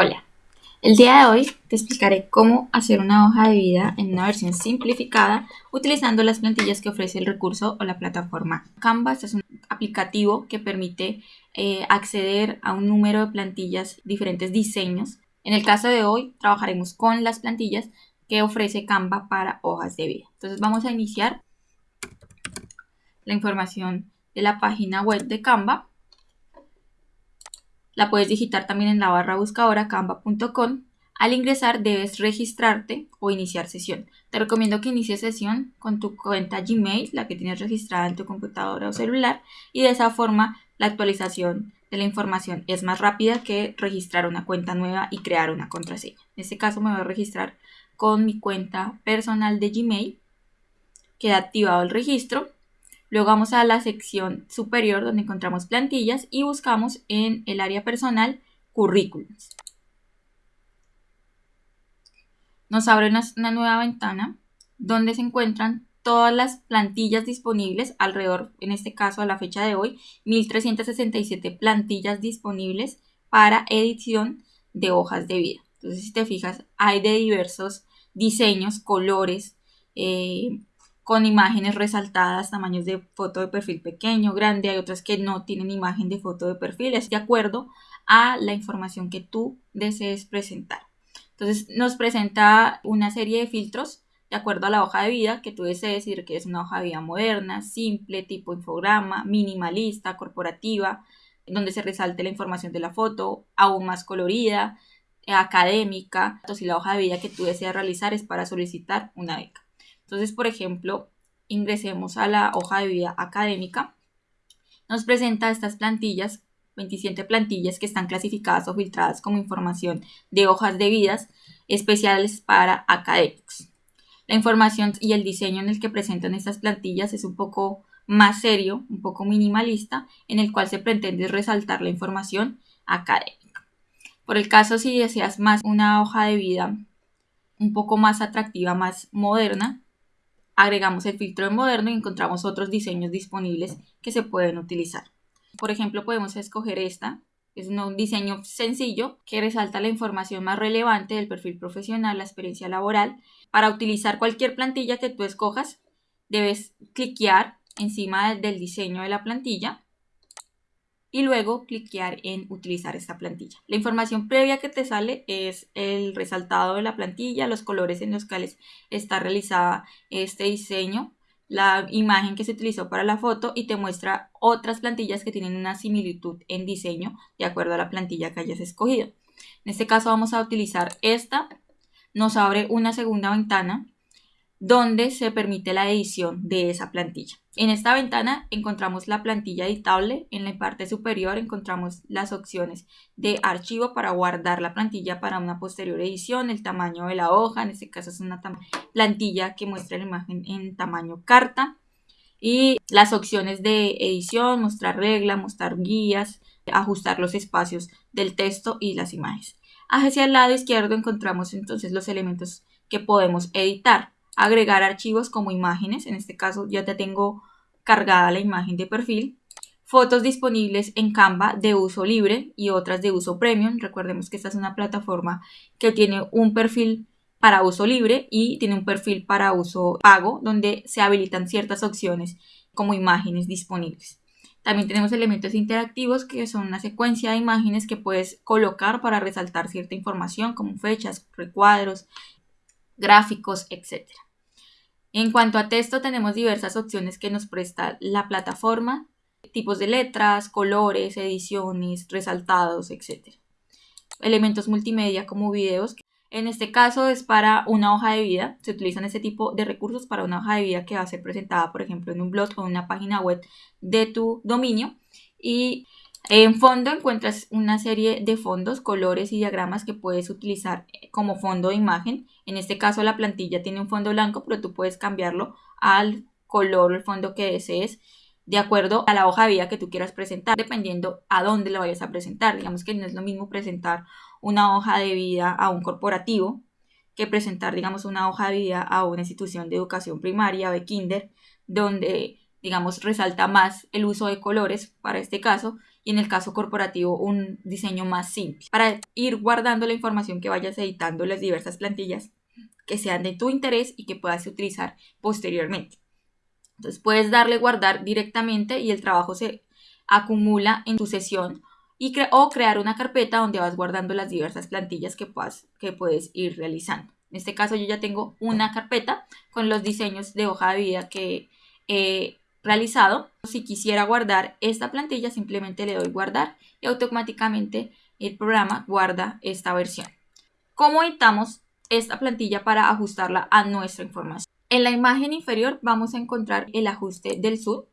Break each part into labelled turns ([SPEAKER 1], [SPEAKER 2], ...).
[SPEAKER 1] Hola, el día de hoy te explicaré cómo hacer una hoja de vida en una versión simplificada utilizando las plantillas que ofrece el recurso o la plataforma Canvas. es un aplicativo que permite eh, acceder a un número de plantillas, diferentes diseños. En el caso de hoy trabajaremos con las plantillas que ofrece Canva para hojas de vida. Entonces vamos a iniciar la información de la página web de Canva la puedes digitar también en la barra buscadora canva.com. Al ingresar debes registrarte o iniciar sesión. Te recomiendo que inicies sesión con tu cuenta Gmail, la que tienes registrada en tu computadora o celular, y de esa forma la actualización de la información es más rápida que registrar una cuenta nueva y crear una contraseña. En este caso me voy a registrar con mi cuenta personal de Gmail. Queda activado el registro Luego vamos a la sección superior donde encontramos plantillas y buscamos en el área personal currículums. Nos abre una, nueva ventana donde se encuentran todas las plantillas disponibles alrededor, en este caso a la fecha de hoy, 1367 plantillas disponibles para edición de hojas de vida. Entonces, si te fijas, hay de diversos diseños, colores, eh, con imágenes resaltadas, tamaños de foto de perfil pequeño, grande, hay otras que no tienen imagen de foto de perfil, es de acuerdo a la información que tú desees presentar. Entonces nos presenta una serie de filtros de acuerdo a la hoja de vida que tú desees que es una hoja de vida moderna, simple, tipo infograma, minimalista, corporativa, donde se resalte la información de la foto, aún más colorida, académica, si la hoja de vida que tú deseas realizar es para solicitar una beca. Entonces, por ejemplo, ingresemos a la hoja de vida académica. Nos presenta estas plantillas, 27 plantillas que están clasificadas o filtradas como información de hojas de vidas especiales para académicos. La información y el diseño en el que presentan estas plantillas es un poco más serio, un poco minimalista, en el cual se pretende resaltar la información académica. Por el caso, si deseas más una hoja de vida un poco más atractiva, más moderna, agregamos el filtro moderno y encontramos otros diseños disponibles que se pueden utilizar. Por ejemplo, podemos escoger esta, es un diseño sencillo que resalta la información más relevante del perfil profesional, la experiencia laboral. Para utilizar cualquier plantilla que tú escojas, debes cliquear encima del diseño de la plantilla y luego cliquear en utilizar esta plantilla. La información previa que te sale es el resaltado de la plantilla, los colores en los cuales está realizada este diseño, la imagen que se utilizó para la foto y te muestra otras plantillas que tienen una similitud en diseño de acuerdo a la plantilla que hayas escogido. En este caso vamos a utilizar esta, nos abre una segunda ventana donde se permite la edición de esa plantilla. En esta ventana encontramos la plantilla editable, en la parte superior encontramos las opciones de archivo para guardar la plantilla para una posterior edición, el tamaño de la hoja, en este caso es una plantilla que muestra la imagen en tamaño carta y las opciones de edición, mostrar regla, mostrar guías, ajustar los espacios del texto y las imágenes. Hacia el lado izquierdo encontramos entonces los elementos que podemos editar agregar archivos como imágenes, en este caso ya te tengo cargada la imagen de perfil, fotos disponibles en Canva de uso libre y otras de uso premium. Recordemos que esta es una plataforma que tiene un perfil para uso libre y tiene un perfil para uso pago donde se habilitan ciertas opciones como imágenes disponibles. También tenemos elementos interactivos que son una secuencia de imágenes que puedes colocar para resaltar cierta información como fechas, recuadros, gráficos, etc. En cuanto a texto, tenemos diversas opciones que nos presta la plataforma, tipos de letras, colores, ediciones, resaltados, etc. Elementos multimedia como videos. En este caso es para una hoja de vida. Se utilizan este tipo de recursos para una hoja de vida que va a ser presentada, por ejemplo, en un blog o en una página web de tu dominio. Y en fondo encuentras una serie de fondos, colores y diagramas que puedes utilizar como fondo de imagen. En este caso la plantilla tiene un fondo blanco, pero tú puedes cambiarlo al color o el fondo que desees de acuerdo a la hoja de vida que tú quieras presentar, dependiendo a dónde lo vayas a presentar. Digamos que no es lo mismo presentar una hoja de vida a un corporativo que presentar, digamos, una hoja de vida a una institución de educación primaria o de kinder, donde, digamos, resalta más el uso de colores para este caso y en el caso corporativo un diseño más simple para ir guardando la información que vayas editando las diversas plantillas que sean de tu interés y que puedas utilizar posteriormente. Entonces puedes darle guardar directamente y el trabajo se acumula en tu sesión y o crear una carpeta donde vas guardando las diversas plantillas que, puedas, que puedes ir realizando. En este caso yo ya tengo una carpeta con los diseños de hoja de vida que he realizado. Si quisiera guardar esta plantilla simplemente le doy guardar y automáticamente el programa guarda esta versión. ¿Cómo editamos esta plantilla para ajustarla a nuestra información? En la imagen inferior vamos a encontrar el ajuste del zoom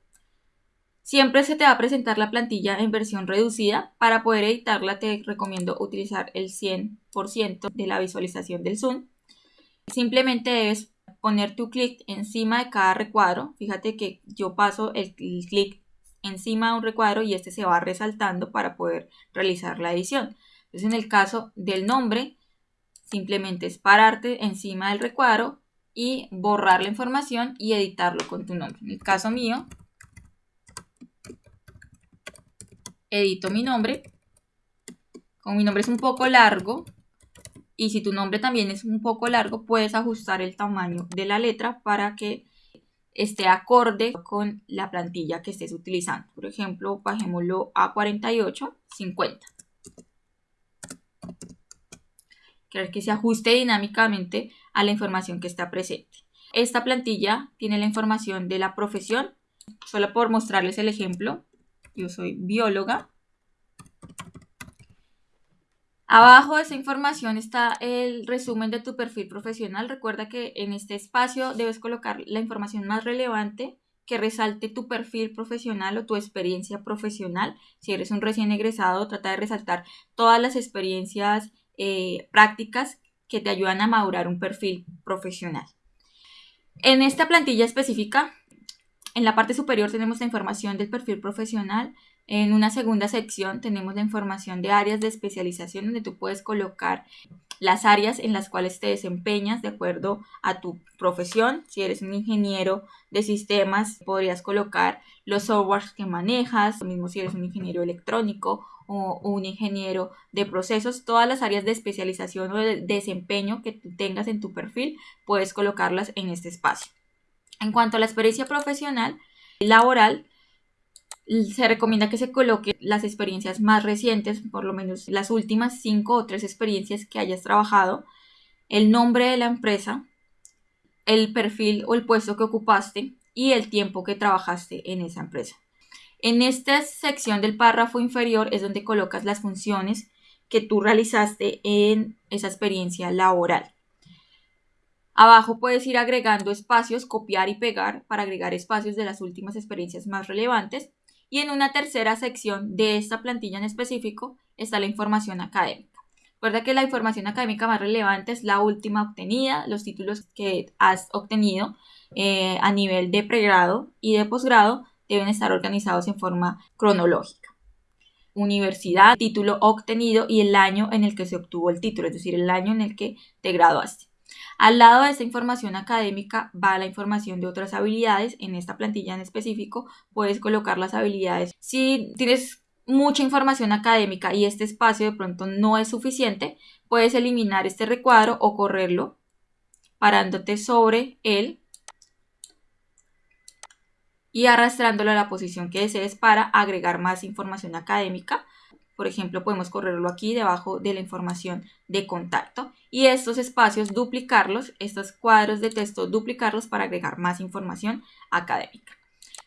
[SPEAKER 1] Siempre se te va a presentar la plantilla en versión reducida. Para poder editarla te recomiendo utilizar el 100% de la visualización del zoom. Simplemente debes poner tu clic encima de cada recuadro. Fíjate que yo paso el, clic encima de un recuadro y este se va resaltando para poder realizar la edición. Entonces en el caso del nombre, simplemente es pararte encima del recuadro y borrar la información y editarlo con tu nombre. En el caso mío, edito mi nombre. Como mi nombre es un poco largo, y si tu nombre también es un poco largo, puedes ajustar el tamaño de la letra para que esté acorde con la plantilla que estés utilizando. Por ejemplo, bajémoslo a 48, 50. Quiero que se ajuste dinámicamente a la información que está presente. Esta plantilla tiene la información de la profesión. Solo por mostrarles el ejemplo, yo soy bióloga. Abajo de esa información está el resumen de tu perfil profesional. Recuerda que en este espacio debes colocar la información más relevante que resalte tu perfil profesional o tu experiencia profesional. Si eres un recién egresado, trata de resaltar todas las experiencias eh, prácticas que te ayudan a madurar un perfil profesional. En esta plantilla específica en la parte superior tenemos la información del perfil profesional. En una segunda sección tenemos la información de áreas de especialización donde tú puedes colocar las áreas en las cuales te desempeñas de acuerdo a tu profesión. Si eres un ingeniero de sistemas, podrías colocar los softwares que manejas, lo mismo si eres un ingeniero electrónico o un ingeniero de procesos, todas las áreas de especialización o de desempeño que tú tengas en tu perfil, puedes colocarlas en este espacio. En cuanto a la experiencia profesional, laboral, se recomienda que se coloque las experiencias más recientes, por lo menos las últimas cinco o tres experiencias que hayas trabajado, el nombre de la empresa, el perfil o el puesto que ocupaste y el tiempo que trabajaste en esa empresa. En esta sección del párrafo inferior es donde colocas las funciones que tú realizaste en esa experiencia laboral. Abajo puedes ir agregando espacios, copiar y pegar para agregar espacios de las últimas experiencias más relevantes. Y en una tercera sección de esta plantilla en específico está la información académica. Recuerda que la información académica más relevante es la última obtenida, los títulos que has obtenido eh, a nivel de pregrado y de posgrado deben estar organizados en forma cronológica. Universidad, título obtenido y el año en el que se obtuvo el título, es decir, el año en el que te graduaste. Al lado de esta información académica va la información de otras habilidades. En esta plantilla en específico puedes colocar las habilidades. Si tienes mucha información académica y este espacio de pronto no es suficiente, puedes eliminar este recuadro o correrlo parándote sobre él y arrastrándolo a la posición que desees para agregar más información académica por ejemplo, podemos correrlo aquí debajo de la información de contacto y estos espacios duplicarlos, estos cuadros de texto duplicarlos para agregar más información académica.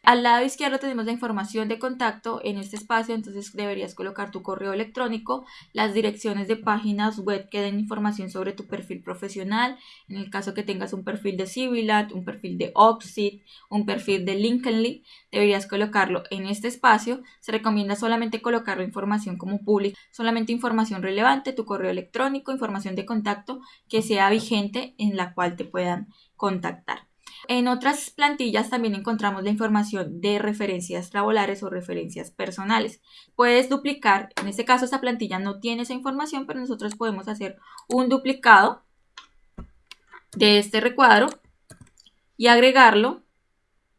[SPEAKER 1] Al lado izquierdo tenemos la información de contacto en este espacio, entonces deberías colocar tu correo electrónico, las direcciones de páginas web que den información sobre tu perfil profesional, en el caso que tengas un perfil de Civilat, un perfil de Oxid, un perfil de LinkedIn, deberías colocarlo en este espacio. Se recomienda solamente colocar la información como pública, solamente información relevante, tu correo electrónico, información de contacto que sea vigente en la cual te puedan contactar. En otras plantillas también encontramos la información de referencias laborales o referencias personales. Puedes duplicar, en este caso esta plantilla no tiene esa información, pero nosotros podemos hacer un duplicado de este recuadro y agregarlo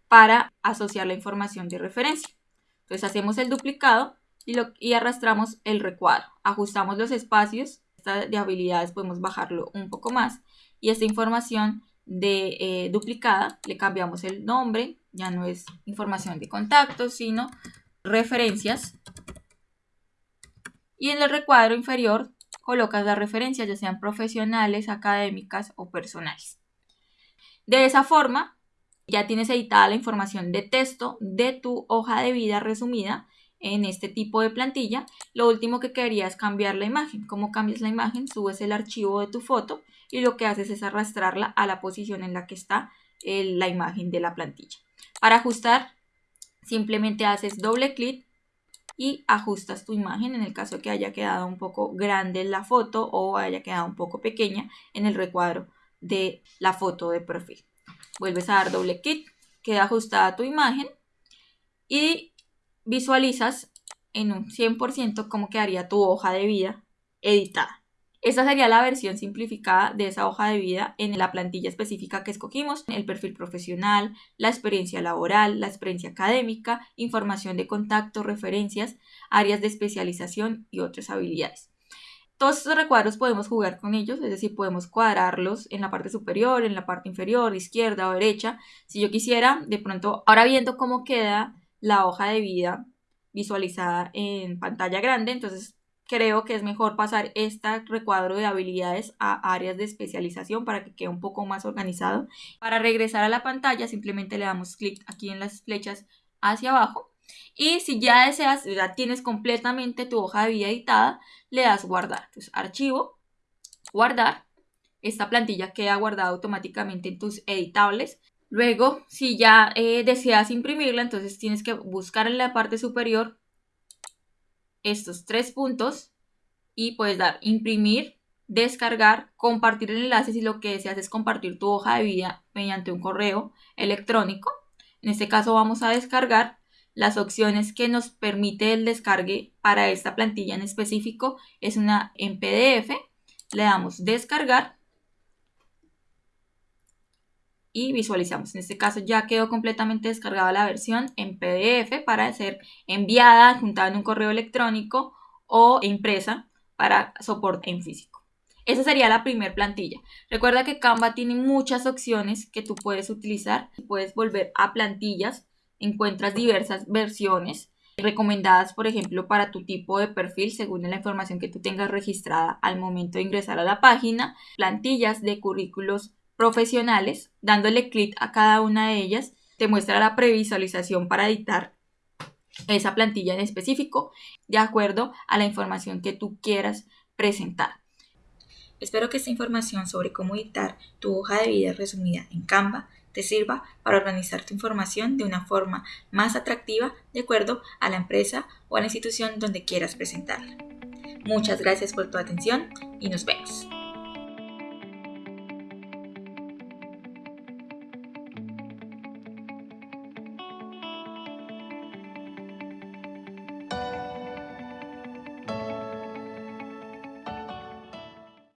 [SPEAKER 1] para asociar la información de referencia. Entonces hacemos el duplicado y, y arrastramos el recuadro. Ajustamos los espacios, de habilidades podemos bajarlo un poco más y esta información de eh, duplicada le cambiamos el nombre, ya no es información de contacto, sino referencias. Y en el recuadro inferior colocas las referencias, ya sean profesionales, académicas o personales. De esa forma, ya tienes editada la información de texto de tu hoja de vida resumida en este tipo de plantilla. Lo último que quería es cambiar la imagen. ¿Cómo cambias la imagen? Subes el archivo de tu foto y lo que haces es arrastrarla a la posición en la que está la imagen de la plantilla. Para ajustar, simplemente haces doble clic y ajustas tu imagen en el caso que haya quedado un poco grande la foto o haya quedado un poco pequeña en el recuadro de la foto de perfil. Vuelves a dar doble clic, queda ajustada tu imagen y visualizas en un 100% cómo quedaría tu hoja de vida editada. Esta sería la versión simplificada de esa hoja de vida en la plantilla específica que escogimos, el perfil profesional, la experiencia laboral, la experiencia académica, información de contacto, referencias, áreas de especialización y otras habilidades. Todos estos recuadros podemos jugar con ellos, es decir, podemos cuadrarlos en la parte superior, en la parte inferior, izquierda o derecha. Si yo quisiera, de pronto, ahora viendo cómo queda la hoja de vida visualizada en pantalla grande, entonces creo que es mejor pasar este recuadro de habilidades a áreas de especialización para que quede un poco más organizado. Para regresar a la pantalla simplemente le damos clic aquí en las flechas hacia abajo y si ya deseas, ya tienes completamente tu hoja de vida editada, le das guardar. Entonces, archivo, guardar. Esta plantilla queda guardada automáticamente en tus editables. Luego, si ya eh, deseas imprimirla, entonces tienes que buscar en la parte superior estos tres puntos y puedes dar imprimir, descargar, compartir el enlace si lo que deseas es compartir tu hoja de vida mediante un correo electrónico. En este caso vamos a descargar las opciones que nos permite el descargue para esta plantilla en específico es una en PDF. Le damos descargar y visualizamos. En este caso ya quedó completamente descargada la versión en PDF para ser enviada, juntada en un correo electrónico o impresa para soporte en físico. Esa sería la primera plantilla. Recuerda que Canva tiene muchas opciones que tú puedes utilizar. Puedes volver a plantillas, encuentras diversas versiones recomendadas, por ejemplo, para tu tipo de perfil según la información que tú tengas registrada al momento de ingresar a la página, plantillas de currículos profesionales, dándole clic a cada una de ellas, te muestra la previsualización para editar esa plantilla en específico de acuerdo a la información que tú quieras presentar. Espero que esta información sobre cómo editar tu hoja de vida resumida en Canva te sirva para organizar tu información de una forma más atractiva de acuerdo a la empresa o a la institución donde quieras presentarla. Muchas gracias por tu atención y nos vemos.